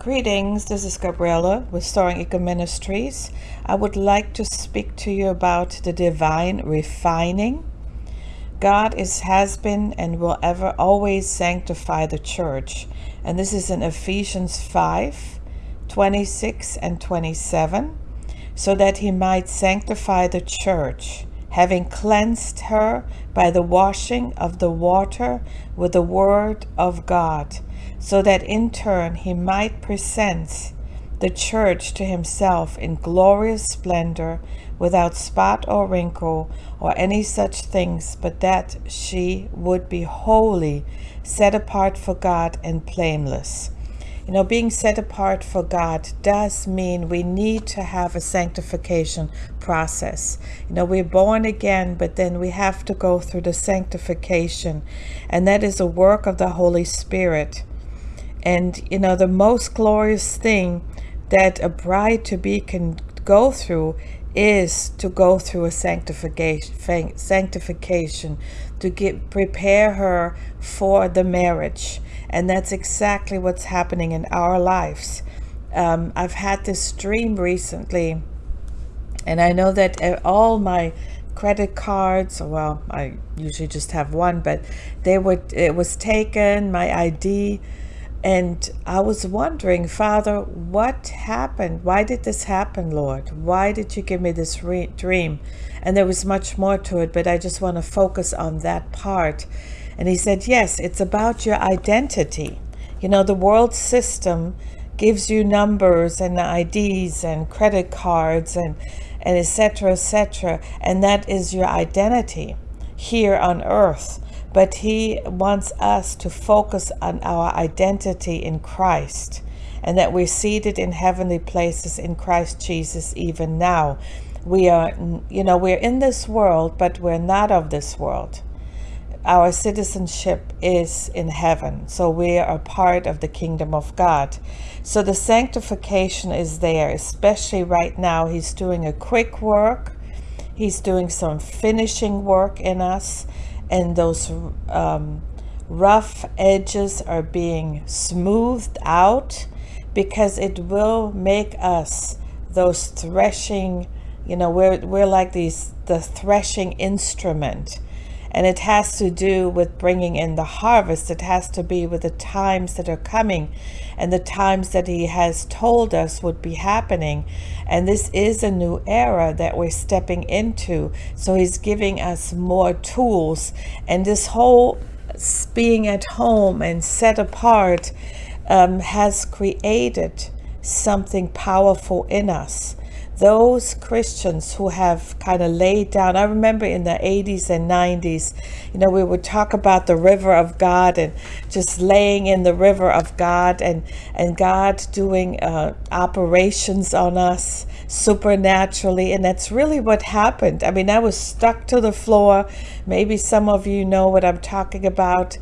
Greetings, this is Gabriella with Soaring Eagle Ministries. I would like to speak to you about the divine refining. God is, has been, and will ever always sanctify the church. And this is in Ephesians 5 26 and 27. So that he might sanctify the church, having cleansed her by the washing of the water with the word of God so that in turn he might present the church to himself in glorious splendor, without spot or wrinkle or any such things, but that she would be holy, set apart for God, and blameless. You know, being set apart for God does mean we need to have a sanctification process. You know, we're born again, but then we have to go through the sanctification, and that is a work of the Holy Spirit. And, you know, the most glorious thing that a bride to be can go through is to go through a sanctification, sanctification to get prepare her for the marriage. And that's exactly what's happening in our lives. Um, I've had this dream recently, and I know that uh, all my credit cards, well, I usually just have one, but they were, it was taken, my ID, and I was wondering, Father, what happened? Why did this happen, Lord? Why did you give me this dream? And there was much more to it, but I just want to focus on that part. And he said, Yes, it's about your identity. You know, the world system gives you numbers and IDs and credit cards and and etc etc cetera, and that is your identity here on earth but he wants us to focus on our identity in Christ and that we're seated in heavenly places in Christ Jesus even now. We are, you know, we're in this world, but we're not of this world. Our citizenship is in heaven, so we are part of the kingdom of God. So the sanctification is there, especially right now. He's doing a quick work. He's doing some finishing work in us and those um, rough edges are being smoothed out because it will make us those threshing you know we're, we're like these the threshing instrument and it has to do with bringing in the harvest. It has to be with the times that are coming and the times that he has told us would be happening. And this is a new era that we're stepping into. So he's giving us more tools. And this whole being at home and set apart um, has created something powerful in us those Christians who have kind of laid down. I remember in the 80s and 90s, you know, we would talk about the river of God and just laying in the river of God and, and God doing uh, operations on us supernaturally. And that's really what happened. I mean, I was stuck to the floor. Maybe some of you know what I'm talking about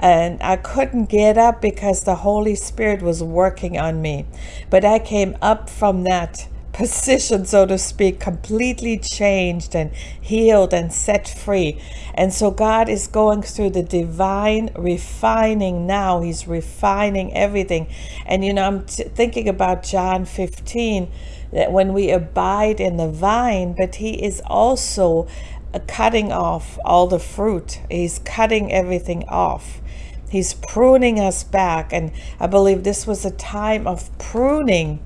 and I couldn't get up because the Holy Spirit was working on me. But I came up from that position, so to speak, completely changed and healed and set free. And so God is going through the divine refining now. He's refining everything. And, you know, I'm thinking about John 15, that when we abide in the vine, but He is also uh, cutting off all the fruit, He's cutting everything off. He's pruning us back. And I believe this was a time of pruning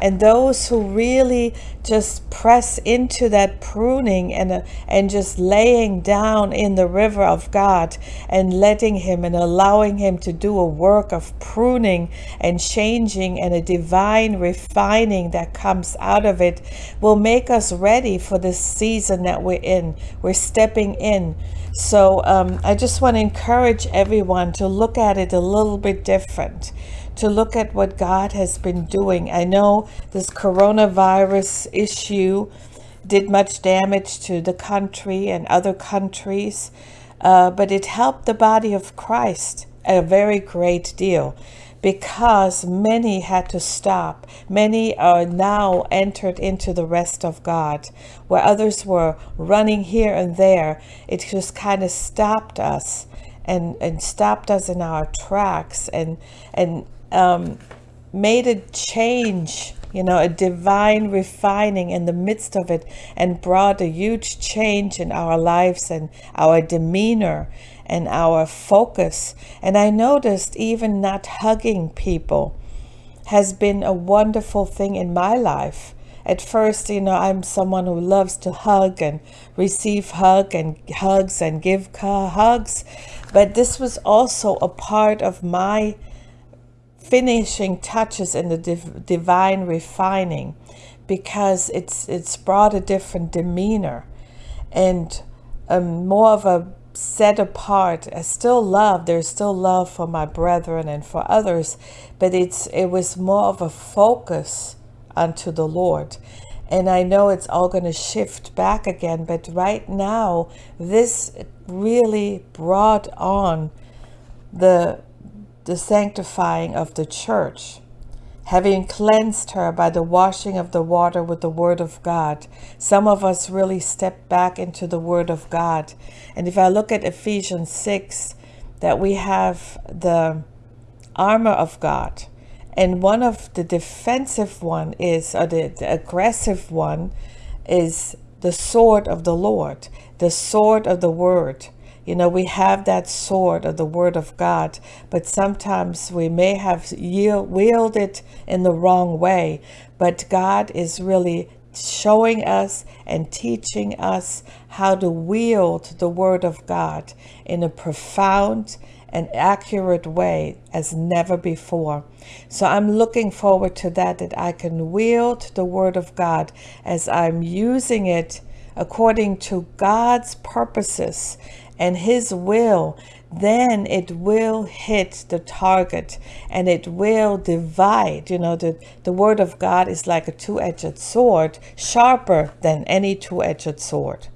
and those who really just press into that pruning and uh, and just laying down in the river of God and letting him and allowing him to do a work of pruning and changing and a divine refining that comes out of it will make us ready for this season that we're in. We're stepping in. So um, I just want to encourage everyone to look at it a little bit different to look at what God has been doing. I know this coronavirus issue did much damage to the country and other countries, uh, but it helped the body of Christ a very great deal because many had to stop. Many are now entered into the rest of God, where others were running here and there. It just kind of stopped us and, and stopped us in our tracks and, and um, made a change, you know, a divine refining in the midst of it and brought a huge change in our lives and our demeanor and our focus. And I noticed even not hugging people has been a wonderful thing in my life. At first, you know, I'm someone who loves to hug and receive hug and hugs and give hugs, but this was also a part of my finishing touches in the div divine refining because it's it's brought a different demeanor and um, more of a set apart. I still love, there's still love for my brethren and for others, but it's it was more of a focus unto the Lord. And I know it's all going to shift back again, but right now, this really brought on the, the sanctifying of the church having cleansed her by the washing of the water with the word of God. Some of us really step back into the word of God. And if I look at Ephesians 6, that we have the armor of God. And one of the defensive one is, or the, the aggressive one is the sword of the Lord, the sword of the word. You know, we have that sword of the Word of God, but sometimes we may have yield, it in the wrong way. But God is really showing us and teaching us how to wield the Word of God in a profound and accurate way as never before. So I'm looking forward to that, that I can wield the Word of God as I'm using it according to God's purposes and his will, then it will hit the target and it will divide. You know, the, the word of God is like a two-edged sword, sharper than any two-edged sword.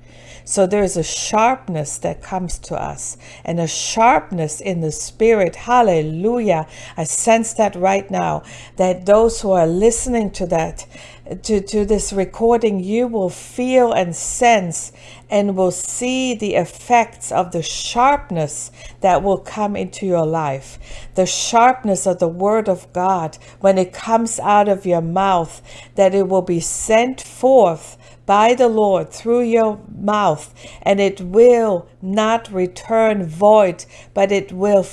So there is a sharpness that comes to us and a sharpness in the spirit. Hallelujah. I sense that right now, that those who are listening to that, to, to this recording, you will feel and sense and will see the effects of the sharpness that will come into your life. The sharpness of the word of God when it comes out of your mouth, that it will be sent forth by the Lord through your mouth, and it will not return void, but it will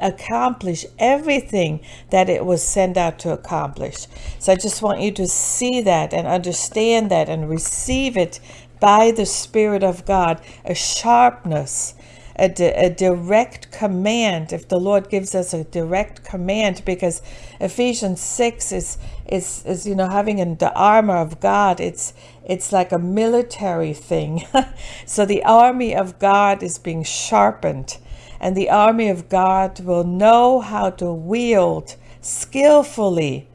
accomplish everything that it was sent out to accomplish. So I just want you to see that and understand that and receive it by the Spirit of God, a sharpness a, di a direct command if the Lord gives us a direct command because Ephesians 6 is is is you know having in the armor of God it's it's like a military thing. So the army of God is being sharpened and the army of God will know how to wield skillfully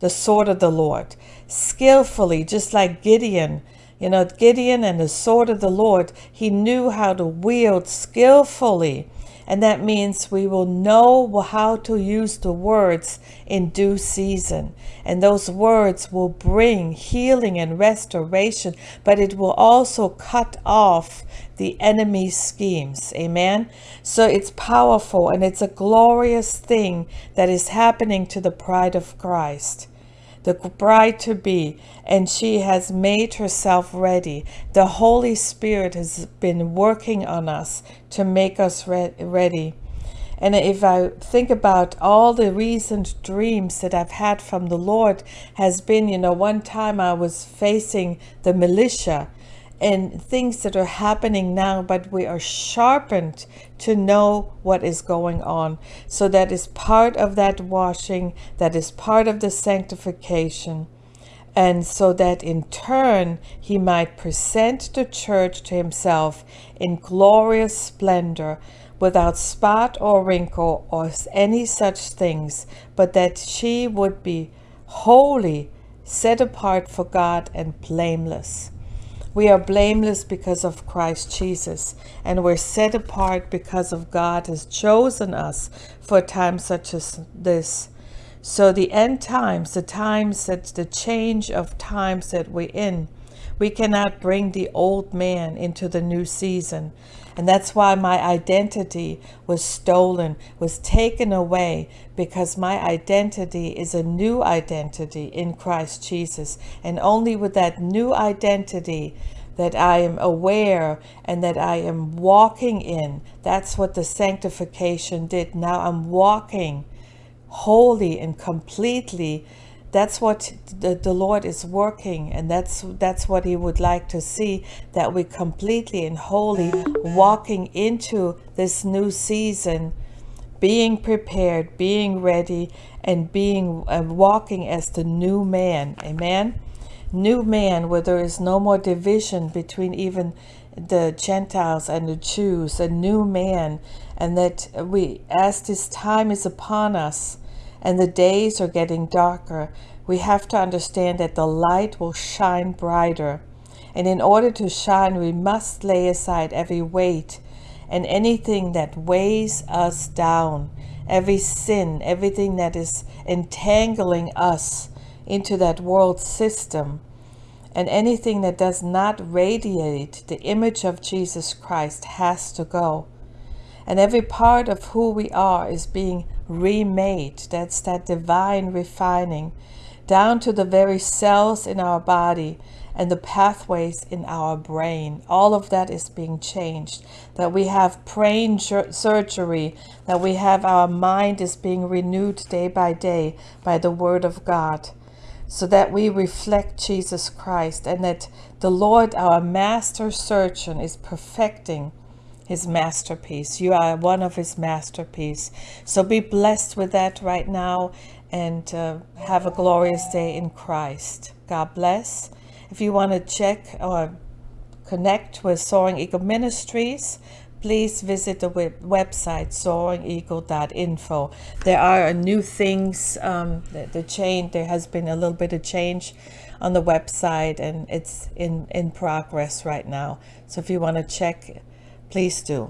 the sword of the Lord. Skillfully just like Gideon you know, Gideon and the sword of the Lord, he knew how to wield skillfully. And that means we will know how to use the words in due season. And those words will bring healing and restoration, but it will also cut off the enemy's schemes. Amen. So it's powerful and it's a glorious thing that is happening to the pride of Christ the bride to be, and she has made herself ready. The Holy Spirit has been working on us to make us re ready. And if I think about all the recent dreams that I've had from the Lord has been, you know, one time I was facing the militia and things that are happening now, but we are sharpened to know what is going on. So that is part of that washing, that is part of the sanctification. And so that in turn he might present the church to himself in glorious splendor, without spot or wrinkle or any such things, but that she would be holy, set apart for God, and blameless. We are blameless because of Christ Jesus, and we're set apart because of God has chosen us for a time such as this. So the end times, the times that the change of times that we're in, We cannot bring the old man into the new season. And that's why my identity was stolen, was taken away, because my identity is a new identity in Christ Jesus. And only with that new identity that I am aware and that I am walking in, that's what the sanctification did. Now I'm walking wholly and completely that's what the, the Lord is working and that's that's what he would like to see that we completely and wholly walking into this new season being prepared being ready and being uh, walking as the new man. Amen? New man where there is no more division between even the Gentiles and the Jews a new man and that we as this time is upon us and the days are getting darker, we have to understand that the light will shine brighter. And in order to shine, we must lay aside every weight and anything that weighs us down, every sin, everything that is entangling us into that world system, and anything that does not radiate the image of Jesus Christ has to go. And every part of who we are is being remade. That's that divine refining down to the very cells in our body and the pathways in our brain. All of that is being changed. That we have brain surgery, that we have our mind is being renewed day by day by the word of God. So that we reflect Jesus Christ and that the Lord, our master surgeon, is perfecting his masterpiece. You are one of his masterpiece. So be blessed with that right now and uh, have a glorious day in Christ. God bless. If you want to check or connect with Soaring Eagle Ministries, please visit the web website soaringeagle.info. There are new things, um, the, the change, there has been a little bit of change on the website and it's in, in progress right now. So if you want to check Please do.